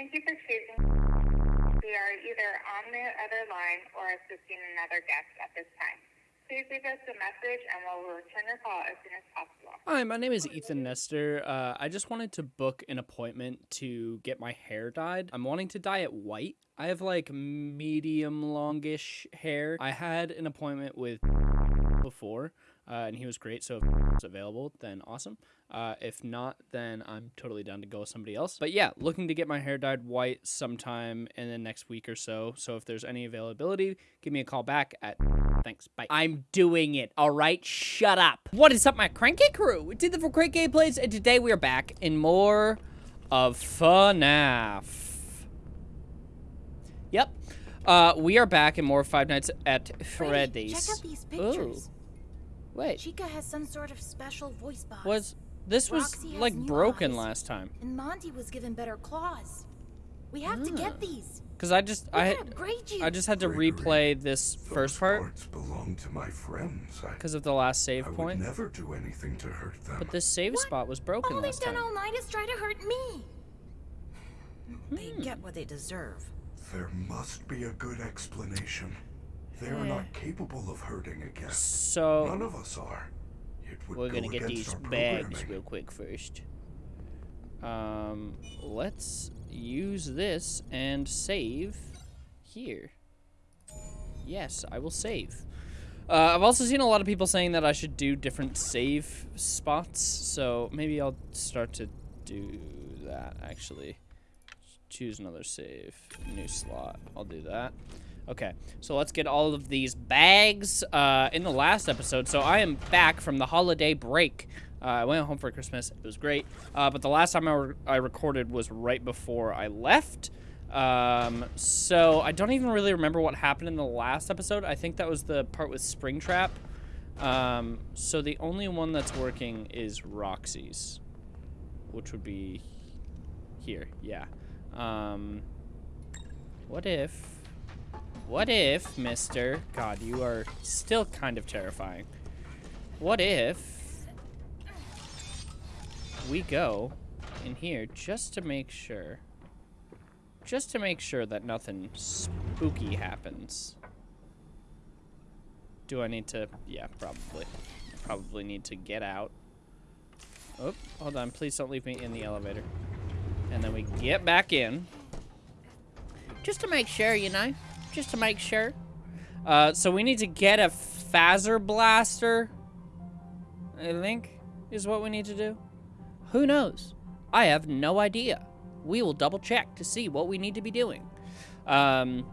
Thank you for choosing. We are either on the other line or assisting another guest at this time. Please leave us a message and we'll return your call as soon as possible. Hi, my name is Ethan Nestor. Uh, I just wanted to book an appointment to get my hair dyed. I'm wanting to dye it white. I have like medium longish hair. I had an appointment with before, uh, and he was great. So if it's available, then awesome. Uh, if not, then I'm totally down to go with somebody else. But yeah, looking to get my hair dyed white sometime in the next week or so. So if there's any availability, give me a call back at. Thanks. Bye. I'm doing it. All right. Shut up. What is up, my cranky crew? It's Ethan for Crank Gameplays, and today we are back in more of FNAF. Yep. Uh, we are back in more Five Nights at Freddy's. Wait, check out these pictures. Ooh. Wait. Chica has some sort of special voice box. Was this was Roxy has like broken eyes. last time? And Monty was given better claws. We have to get these. Cause I just Look I at how you. I just had to Gregory, replay this first part parts belong to my friends. I, because of the last save I would point. never do anything to hurt them. But this save What? spot was broken All they've done all night is try to hurt me. They Hmm. get what they deserve. There must be a good explanation. They are not capable of hurting a guest. None of us are. We're go gonna get these bags real quick first. Um, let's use this and save here. Yes, I will save. Uh, I've also seen a lot of people saying that I should do different save spots, so maybe I'll start to do that actually. Choose another save, new slot. I'll do that. Okay, so let's get all of these bags uh, in the last episode. So I am back from the holiday break. Uh, I went home for Christmas. It was great. Uh, but the last time I, re I recorded was right before I left. Um, so I don't even really remember what happened in the last episode. I think that was the part with Springtrap. Um, so the only one that's working is Roxy's, which would be here. Yeah. Um, what if... What if, mister... God, you are still kind of terrifying. What if we go in here just to make sure... Just to make sure that nothing spooky happens. Do I need to... Yeah, probably. Probably need to get out. Oh, hold on. Please don't leave me in the elevator. And then we get back in. Just to make sure, you know? Just to make sure. Uh, so we need to get a Fazerblaster. I think is what we need to do. Who knows? I have no idea. We will double check to see what we need to be doing. Um,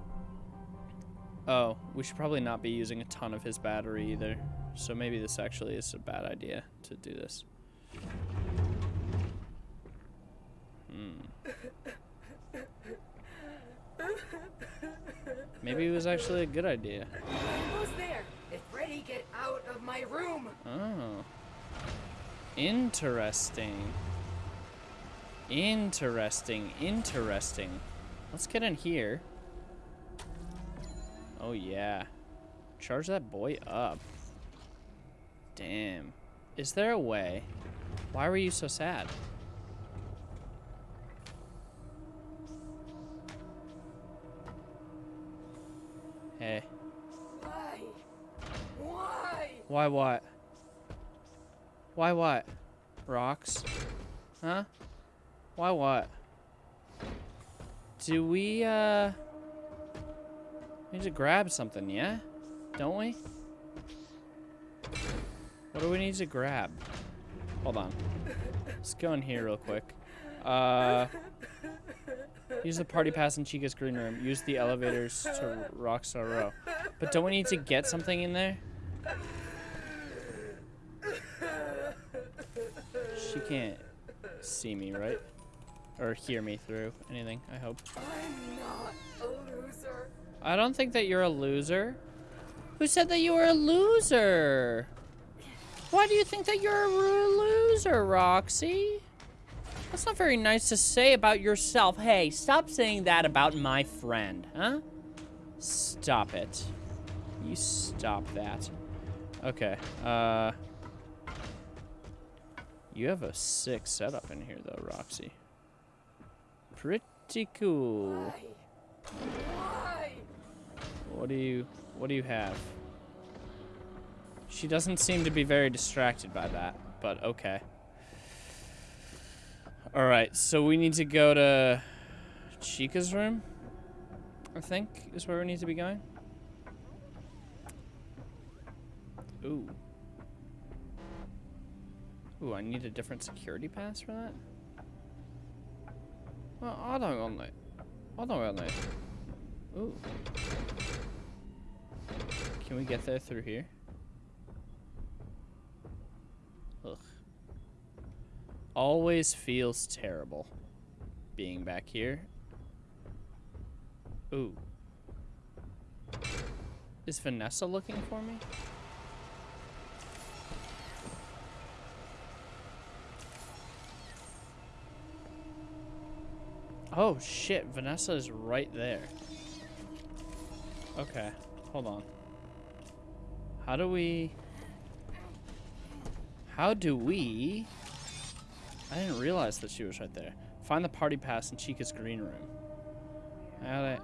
oh, we should probably not be using a ton of his battery either. So maybe this actually is a bad idea to do this. Maybe it was actually a good idea. Who's there? If Freddy, get out of my room! Oh. Interesting. Interesting. Interesting. Let's get in here. Oh, yeah. Charge that boy up. Damn. Is there a way? Why were you so sad? Why? What? Why what? Rocks? Huh? Why what? Do we, uh... Need to grab something, yeah? Don't we? What do we need to grab? Hold on. Let's go in here real quick. Uh... Use the party pass in Chica's green room. Use the elevators to Rockstar Row. But don't we need to get something in there? She can't see me, right? Or hear me through anything, I hope. I'm not a loser. I don't think that you're a loser. Who said that you were a loser? Why do you think that you're a loser, Roxy? That's not very nice to say about yourself. Hey, stop saying that about my friend, huh? Stop it. You stop that. Okay, uh... You have a sick setup in here, though, Roxy. Pretty cool. Why? What do you what do you have? She doesn't seem to be very distracted by that, but okay. Alright, so we need to go to Chica's room, I think, is where we need to be going. Ooh. Ooh, I need a different security pass for that? Well, I don't want that. I don't want that. Ooh. Can we get there through here? Ugh. Always feels terrible being back here. Ooh. Is Vanessa looking for me? Oh shit, Vanessa is right there. Okay, hold on. How do we... How do we... I didn't realize that she was right there. Find the party pass in Chica's green room. How do,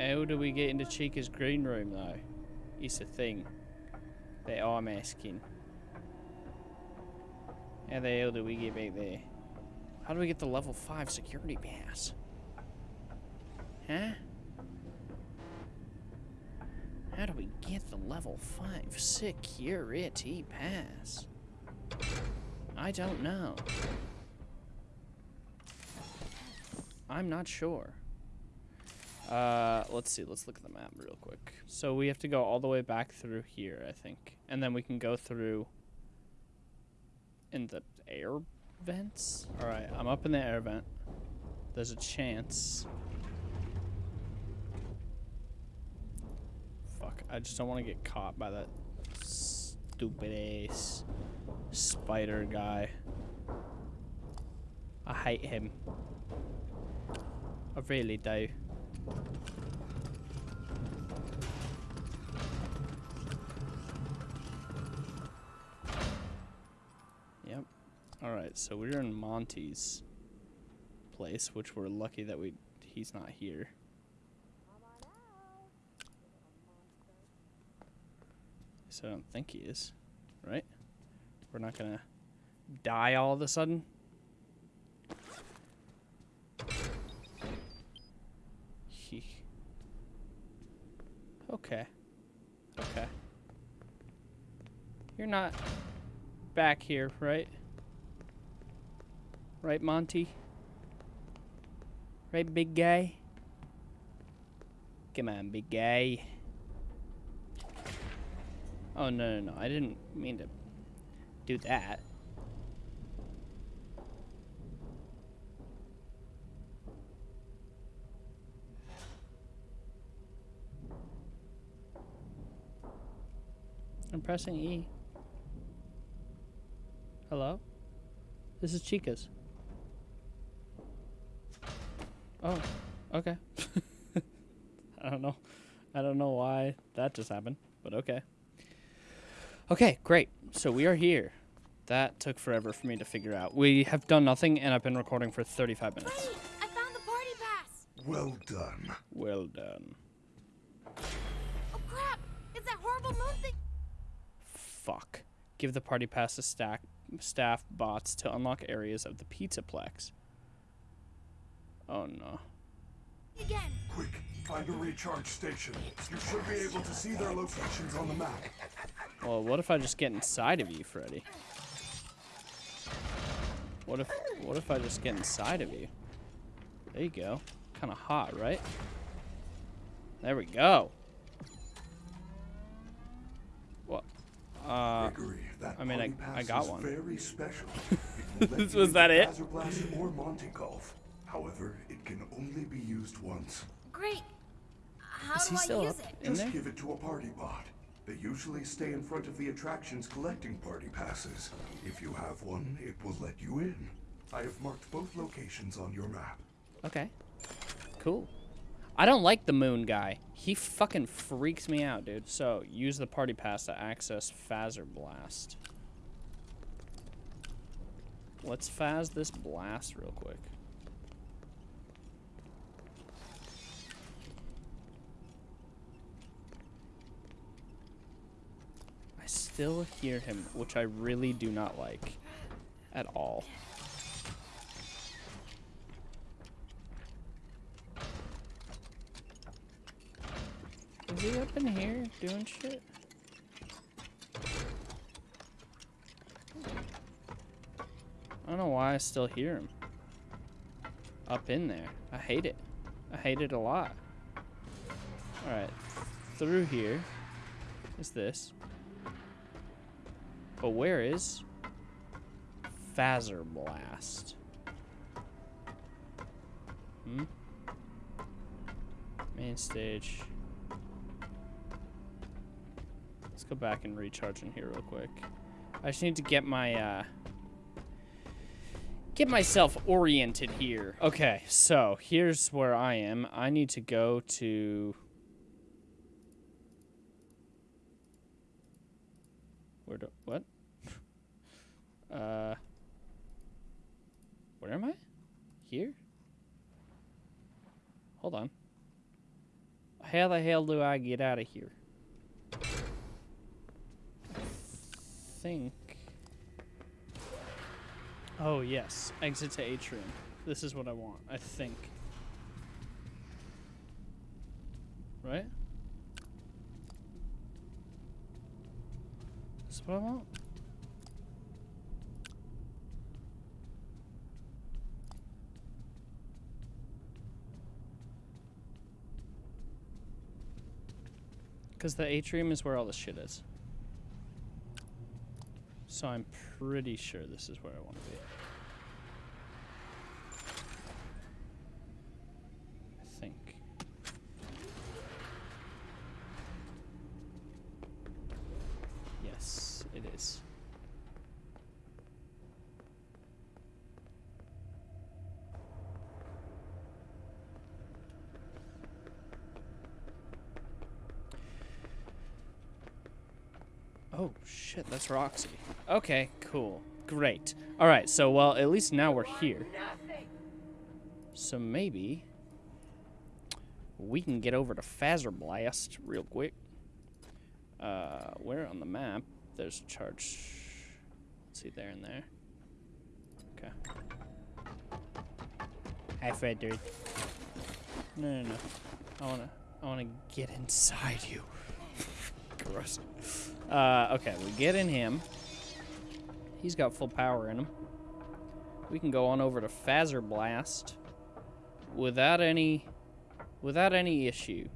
how do we get into Chica's green room, though? It's a thing that I'm asking. How the hell do we get back there? How do we get the level 5 security pass? Huh? How do we get the level 5 security pass? I don't know. I'm not sure. Uh, let's see. Let's look at the map real quick. So we have to go all the way back through here, I think. And then we can go through in the air vents. All right, I'm up in the air vent. There's a chance I just don't want to get caught by that stupid ass spider guy. I hate him. I really do. Yep. Alright, so we're in Monty's place, which we're lucky that we he's not here. I don't think he is, right? We're not gonna die all of a sudden. Okay. Okay. You're not back here, right? Right, Monty? Right, big guy? Come on, big guy. Oh, no, no, no. I didn't mean to do that. I'm pressing E. Hello? This is Chica's. Oh, okay. I don't know. I don't know why that just happened, but okay. Okay, great. So we are here. That took forever for me to figure out. We have done nothing, and I've been recording for 35 minutes. Wait, I found the party pass. Well done. Well done. Oh crap! It's that horrible moon thing. Fuck. Give the party pass to stack staff bots to unlock areas of the Pizzaplex. Oh no. Again. Quick, find a recharge station. You should be able to see their locations on the map. Well, what if I just get inside of you, Freddy? What if what if I just get inside of you? There you go. Kind of hot, right? There we go. What? Uh, Gregory, I mean, I, I got one. Very special. Was that it? or Monty Golf. However, it can only be used once. Great. How Is do he I use up it? in Just there? give it to a party bot. They usually stay in front of the attractions collecting party passes. If you have one, it will let you in. I have marked both locations on your map. Okay. Cool. I don't like the moon guy. He fucking freaks me out, dude. So, use the party pass to access Fazer Blast. Let's Phaz this blast real quick. Still hear him, which I really do not like at all. Is he up in here doing shit? I don't know why I still hear him. Up in there. I hate it. I hate it a lot. Alright. Through here is this. But where is Fazer Blast? Hmm? Main stage. Let's go back and recharge in here real quick. I just need to get my, uh, get myself oriented here. Okay, so here's where I am. I need to go to... Where do, what? uh, where am I? Here? Hold on. How the hell do I get out of here? think. Oh, yes. Exit to atrium. This is what I want, I think. Right? This is what I want? Because the atrium is where all the shit is. So I'm pretty sure this is where I want to be. I think. Yes, it is. Oh, shit, that's Roxy. Okay, cool. Great. Alright, so, well, at least now we're here. So maybe we can get over to Fazer Blast real quick. Uh, where on the map? There's a charge. Let's see, there and there. Okay. Hi, Fred, dude. No, no, no. I wanna, I wanna get inside you. Gross. Uh, okay, we get in him. He's got full power in him. We can go on over to Fazer Blast without any without any issue.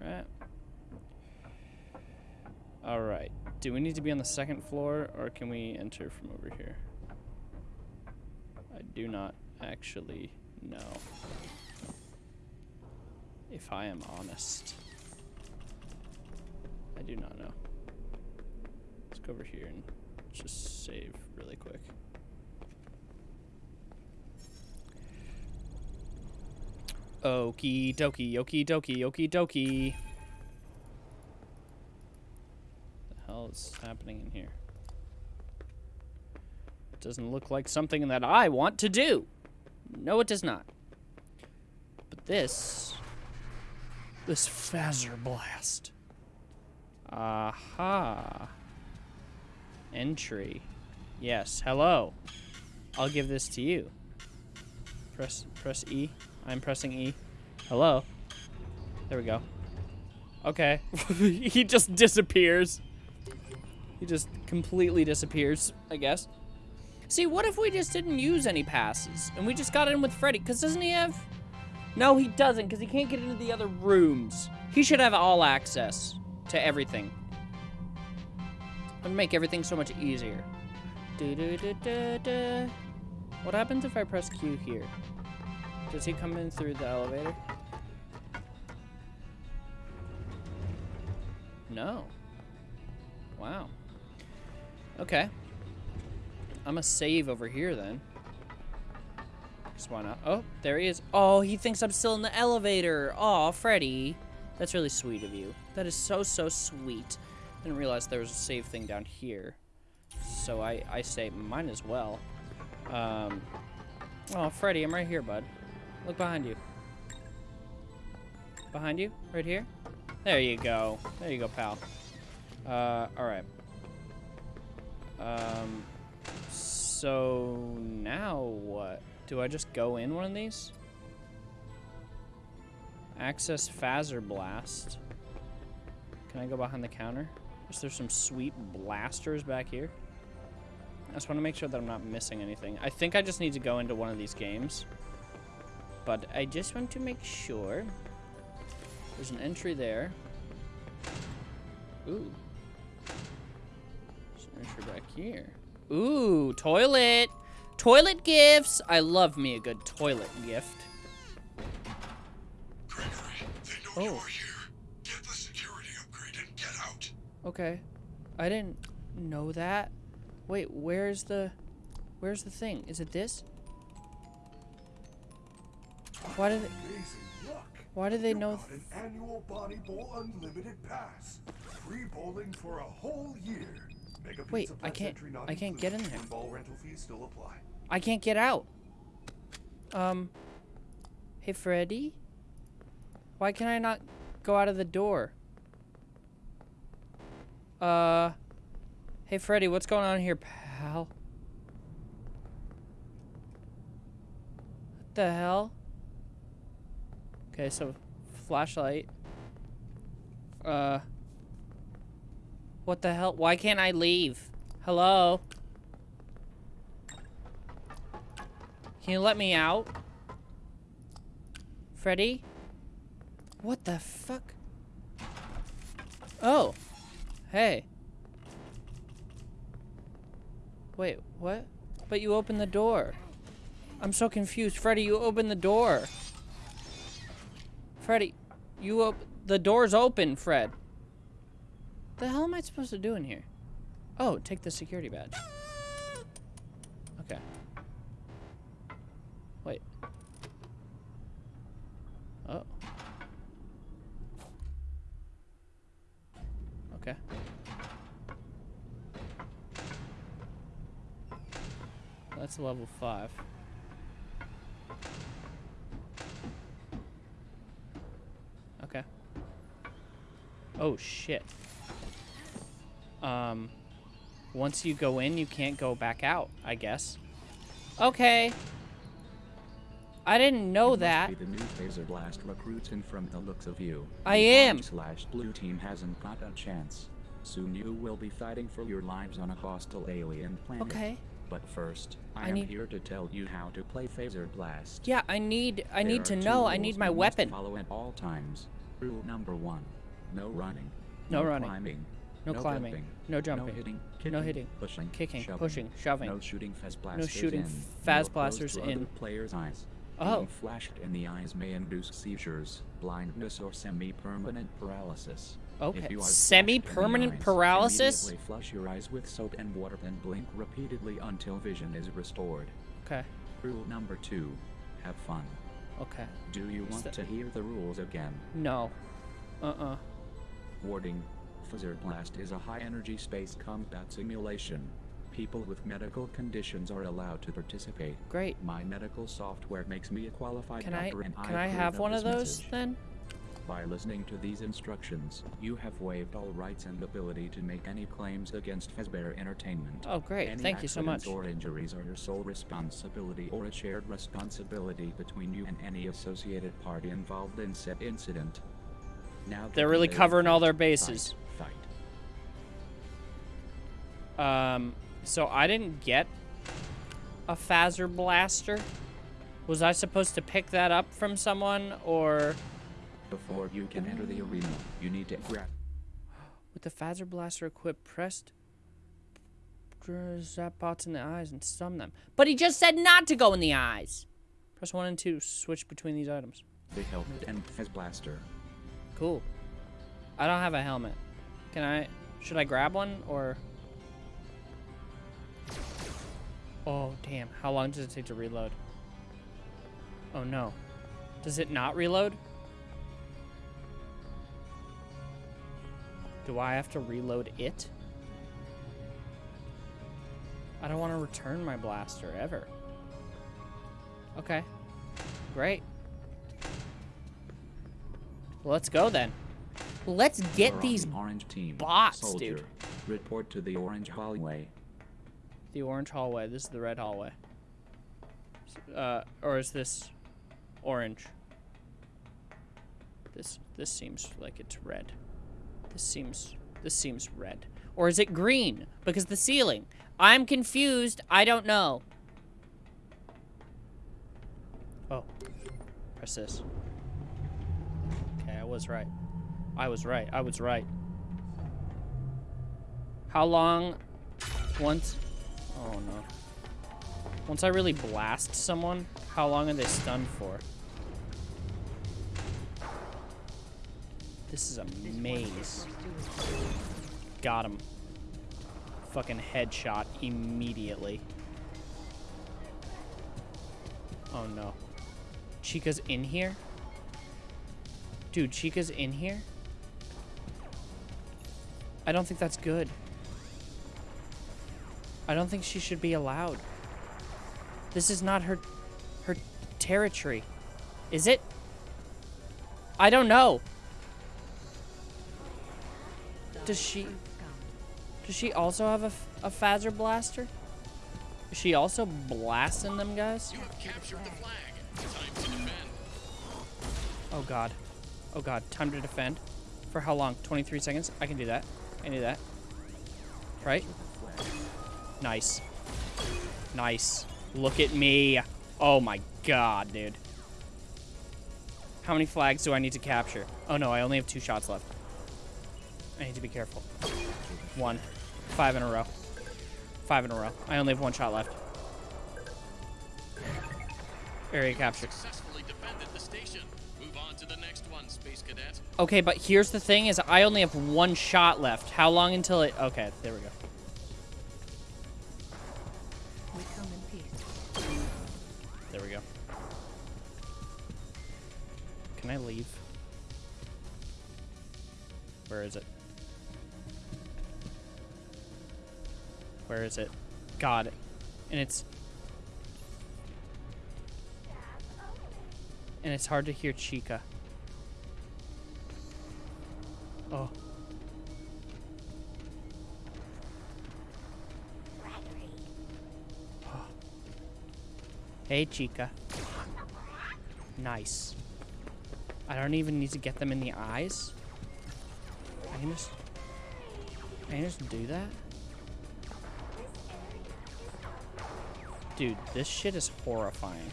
Right? Alright. Do we need to be on the second floor or can we enter from over here? I do not actually know. If I am honest. Do not know. Let's go over here and just save really quick. Okie dokie, okie dokie, okie dokie. The hell is happening in here? It doesn't look like something that I want to do. No, it does not. But this, this Fazer Blast. Aha. Entry. Yes, hello. I'll give this to you. Press press E. I'm pressing E. Hello. There we go. Okay. he just disappears. He just completely disappears, I guess. See, what if we just didn't use any passes and we just got in with Freddy? Because doesn't he have... No, he doesn't because he can't get into the other rooms. He should have all access to everything. Would make everything so much easier. Do -do -do what happens if I press Q here? Does he come in through the elevator? No. Wow. Okay. I'm a save over here then. Just why not? Oh, there he is. Oh, he thinks I'm still in the elevator. Oh, Freddy. That's really sweet of you. That is so, so sweet. Didn't realize there was a save thing down here. So I, I say mine as well. Um, oh, Freddy, I'm right here, bud. Look behind you. Behind you? Right here? There you go. There you go, pal. Uh, alright. Um, so now what? Do I just go in one of these? Access Fazer Blast. Can I go behind the counter? Is there some sweet blasters back here? I just want to make sure that I'm not missing anything. I think I just need to go into one of these games. But I just want to make sure. There's an entry there. Ooh. There's an entry back here. Ooh, toilet. Toilet gifts. I love me a good toilet gift. Oh. you are here. Get the security upgrade and get out. Okay. I didn't know that. Wait, where's the where's the thing? Is it this? Why did it Amazing luck. why do they You know got an annual Bonnie Bowl Unlimited Pass. Free bowling for a whole year. Mega Wait, I can't- entry not I can't get in included. there. Ball rental fees still apply. I can't get out. Um Hey Freddy? Why can I not go out of the door? Uh Hey Freddy, what's going on here, pal? What the hell? Okay, so flashlight. Uh What the hell? Why can't I leave? Hello? Can you let me out? Freddy? What the fuck? Oh. Hey. Wait, what? But you opened the door. I'm so confused. Freddy, you opened the door. Freddy, you op- the door's open, Fred. The hell am I supposed to do in here? Oh, take the security badge. Okay. Wait. Oh. Okay. That's level five. Okay. Oh shit. Um, once you go in, you can't go back out, I guess. Okay. I didn't know that. The new Fazer Blast recruiting from the looks of you. I am. Slash blue team hasn't got a chance. Soon you will be fighting for your lives on a hostile alien planet. Okay. But first, I, I am need- here to tell you how to play Fazer Blast. Yeah, I need I There need to know. I need my weapon. Follow at all times. Rule number one: No running. No running. Climbing. No climbing. jumping, No jumping. No hitting. No kicking, hitting, Pushing. kicking, shoving, pushing, shoving. No shooting fast blasters shooting in. fast blasters close to other in. players' eyes. Oh. Being flashed in the eyes may induce seizures, blindness, or semi-permanent paralysis. Okay. If you are flashed the Semi-permanent paralysis? Immediately flush your eyes with soap and water, then blink repeatedly until vision is restored. Okay. Rule number two: Have fun. Okay. Do you want that- to hear the rules again? No. Uh-uh. Warning Fazer Blast is a high energy space combat simulation. People with medical conditions are allowed to participate. Great. My medical software makes me a qualified Can I and can I approve have one of those message. then? By listening to these instructions, you have waived all rights and ability to make any claims against Fazbear Entertainment. Oh, great. Any Thank you so much. or injuries are your sole responsibility or a shared responsibility between you and any associated party involved in said incident. Now They're really covering all their bases. Fight, fight. Um, so I didn't get a Fazerblaster. Was I supposed to pick that up from someone, or Before you can enter the arena, you need to grab. with the Fazerblaster equipped, pressed zap bots in the eyes and stun them? But he just said not to go in the eyes. Press one and two. Switch between these items. the helmet and Fazerblaster. Cool. I don't have a helmet. Can I? Should I grab one or? Oh damn! How long does it take to reload? Oh no. Does it not reload? Do I have to reload it? I don't want to return my blaster ever. Okay. Great. Let's go then. Let's get these the orange team. bots, Soldier. dude. Report to the orange hallway. The orange hallway. This is the red hallway. Uh, or is this orange? This this seems like it's red. This seems this seems red. Or is it green? Because the ceiling. I'm confused. I don't know. Oh. Press this. Okay, I was right. I was right. I was right. How long once Oh no. Once I really blast someone, how long are they stunned for? This is a maze. Got him. Fucking headshot immediately. Oh no. Chica's in here? Dude, Chica's in here? I don't think that's good. I don't think she should be allowed. This is not her her territory. Is it? I don't know. Does she Does she also have a, a Fazerblaster? Is she also blasting them guys? You have captured the flag. Time to defend. Oh god. Oh god, time to defend. For how long? 23 seconds? I can do that. I can do that. Right? Nice. Nice. Look at me. Oh my god, dude. How many flags do I need to capture? Oh no, I only have two shots left. I need to be careful. One. Five in a row. Five in a row. I only have one shot left. Area capture. Successfully defended the station. Move on to the next one, Space Cadet. Okay, but here's the thing is I only have one shot left. How long until it... Okay, there we go. Can I leave? Where is it? Where is it? God. And it's... And it's hard to hear Chica. Oh. Hey, Chica. Nice. I don't even need to get them in the eyes. I can just... I can just do that? Dude, this shit is horrifying.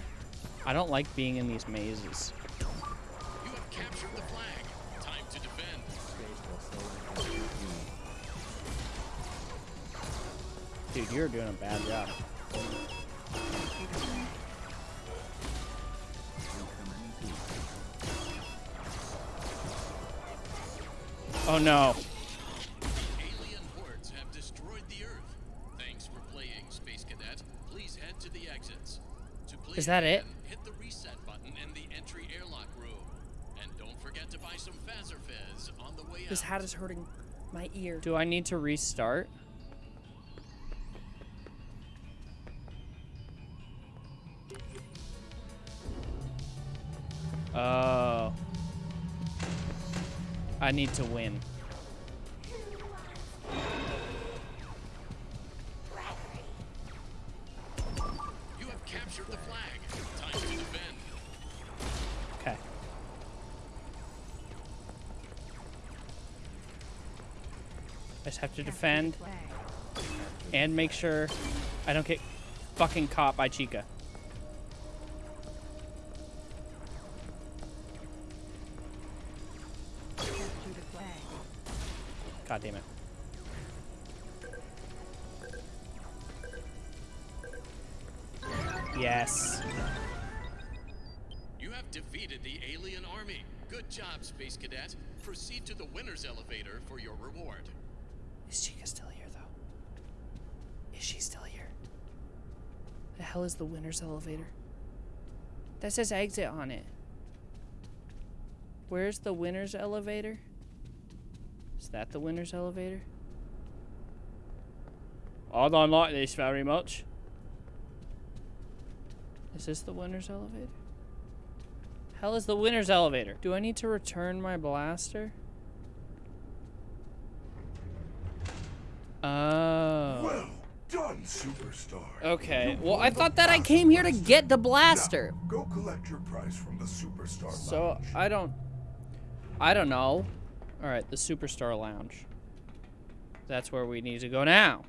I don't like being in these mazes. You have captured the flag. Time to defend. Dude, you're doing a bad job. Oh no. Alien hordes have destroyed the Earth. Thanks for playing, Space Cadet. Please head to the exits. To play Is that it? Hit the reset button in the entry airlock room. And don't forget to buy some Phaser Fizz on the way This out. hat is hurting my ear. Do I need to restart? Oh. I need to win. You have captured the flag. Time to defend. Okay. I just have to defend and make sure I don't get fucking caught by Chica. God damn it. Yes. You have defeated the alien army. Good job, Space Cadet. Proceed to the winner's elevator for your reward. Is Chica still here, though? Is she still here? The hell is the winner's elevator? That says exit on it. Where's the winner's elevator? Is that the winner's elevator? I don't like this very much. Is this the winner's elevator? Hell is the winner's elevator? Do I need to return my blaster? Oh. Well, Done, superstar. Okay. Well, I thought that I came here to get the blaster. Now, go collect your prize from the superstar So lounge. I don't. I don't know. All right, the Superstar Lounge. That's where we need to go now.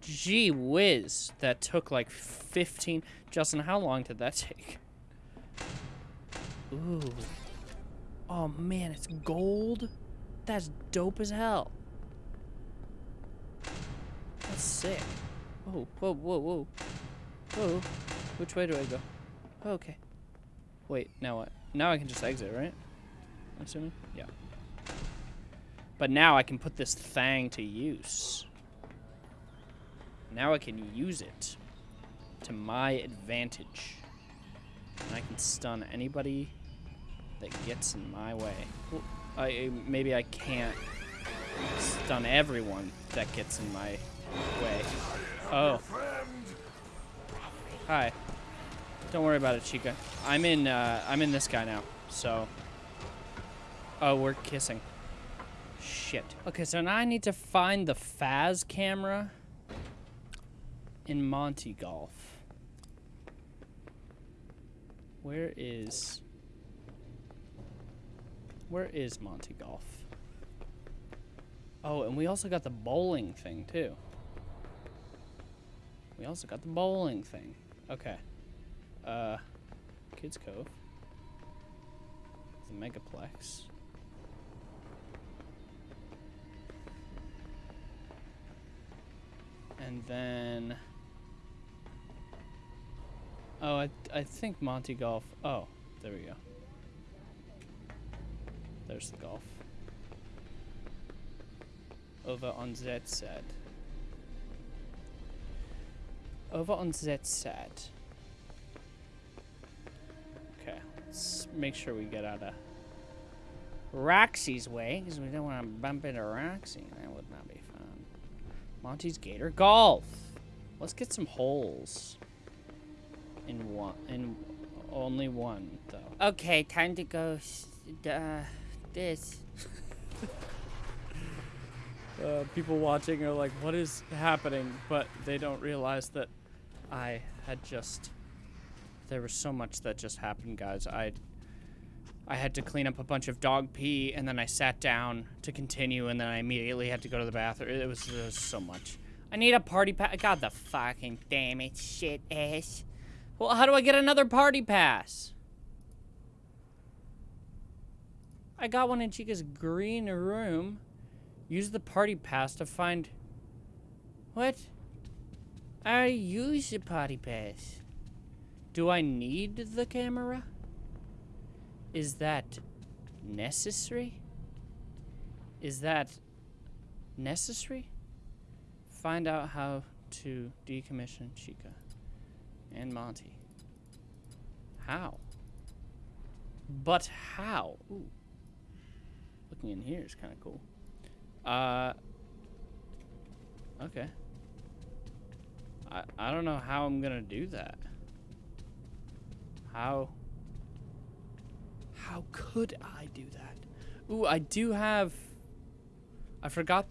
Gee whiz, that took like 15. Justin, how long did that take? Ooh. Oh man, it's gold. That's dope as hell. That's sick. Oh, whoa, whoa, whoa. Whoa. Which way do I go? Okay. Wait, now what? Now I can just exit, right? I'm assuming? Yeah. But now I can put this thing to use. Now I can use it to my advantage. And I can stun anybody that gets in my way. Well, I, maybe I can't stun everyone that gets in my way. Oh. Hi. Don't worry about it, Chica. I'm in. Uh, I'm in this guy now. So. Oh, we're kissing. Shit. Okay, so now I need to find the Faz camera in Monty Golf. Where is? Where is Monty Golf? Oh, and we also got the bowling thing too. We also got the bowling thing. Okay. Uh, Kids Cove. The Megaplex. And then... Oh, I, I think Monty Golf... Oh, there we go. There's the golf. Over on that side. Over on that side. Okay, let's make sure we get out of Roxy's way, because we don't want to bump into Roxy. That would not be. Monty's Gator Golf. Let's get some holes. In one, in only one though. Okay, time to go. Uh, this. uh, people watching are like, "What is happening?" But they don't realize that I had just. There was so much that just happened, guys. I. I had to clean up a bunch of dog pee, and then I sat down to continue, and then I immediately had to go to the bathroom. It was, it was so much. I need a party pass. God, the fucking damn it, shit ass. Well, how do I get another party pass? I got one in Chica's green room. Use the party pass to find. What? I use the party pass. Do I need the camera? Is that necessary? Is that necessary? Find out how to decommission Chica and Monty. How? But how? Ooh. Looking in here is kind of cool. Uh. Okay. I I don't know how I'm gonna do that. How? How could I do that? Ooh, I do have. I forgot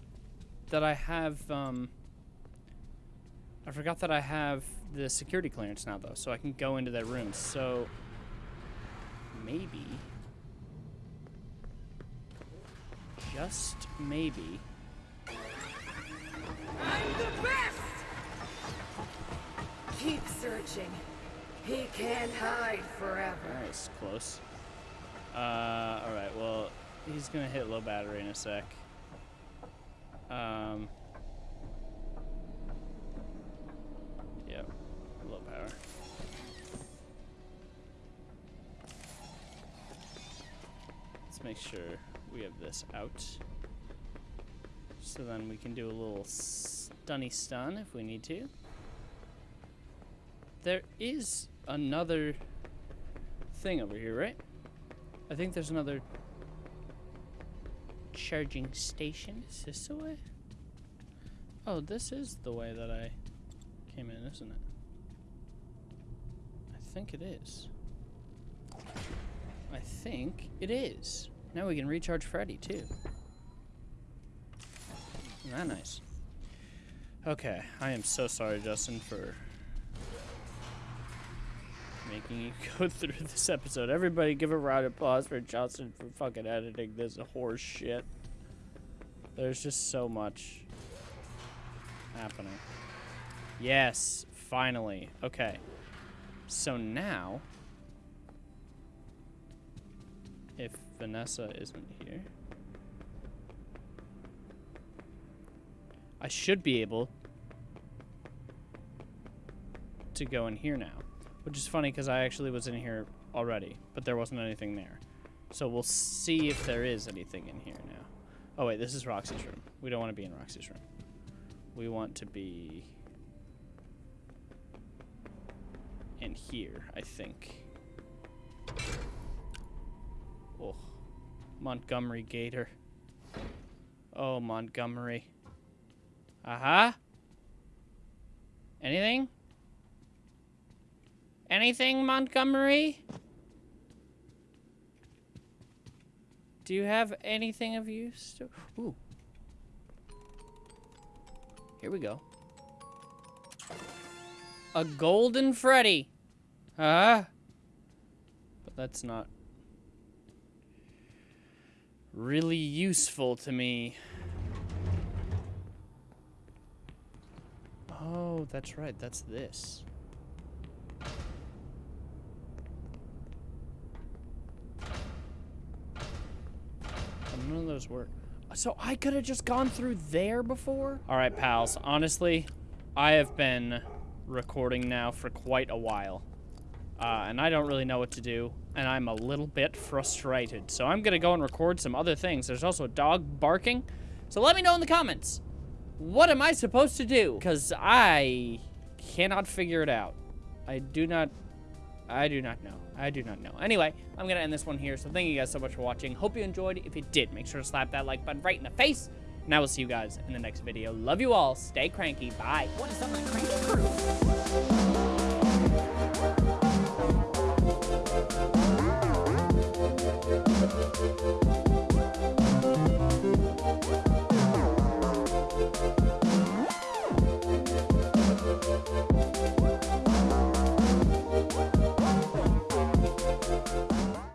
that I have. Um. I forgot that I have the security clearance now, though, so I can go into their rooms. So maybe, just maybe, I'm the best! Keep searching. He can't hide forever. Nice, close. Uh, alright, well, he's gonna hit low battery in a sec. Um. Yep, low power. Let's make sure we have this out. So then we can do a little stunny stun if we need to. There is another thing over here, right? I think there's another charging station. Is this the way? Oh, this is the way that I came in, isn't it? I think it is. I think it is. Now we can recharge Freddy too. Isn't that nice? Okay, I am so sorry, Justin, for making you go through this episode. Everybody give a round of applause for Johnson for fucking editing this horse shit. There's just so much happening. Yes, finally. Okay. So now, if Vanessa isn't here, I should be able to go in here now. Which is funny because I actually was in here already, but there wasn't anything there. So we'll see if there is anything in here now. Oh wait, this is Roxy's room. We don't want to be in Roxy's room. We want to be in here, I think. Oh, Montgomery Gator. Oh, Montgomery. Uh-huh. Anything? Anything, Montgomery? Do you have anything of use? Ooh. Here we go. A golden Freddy. Huh? But that's not really useful to me. Oh, that's right. That's this. Oh, None of those. So I could have just gone through there before? All right, pals. Honestly, I have been recording now for quite a while. Uh, and I don't really know what to do. And I'm a little bit frustrated. So I'm going to go and record some other things. There's also a dog barking. So let me know in the comments. What am I supposed to do? Because I cannot figure it out. I do not... I do not know. I do not know. Anyway, I'm going to end this one here. So thank you guys so much for watching. Hope you enjoyed. If you did, make sure to slap that like button right in the face. And I will see you guys in the next video. Love you all. Stay cranky. Bye. What is up, my cranky crew?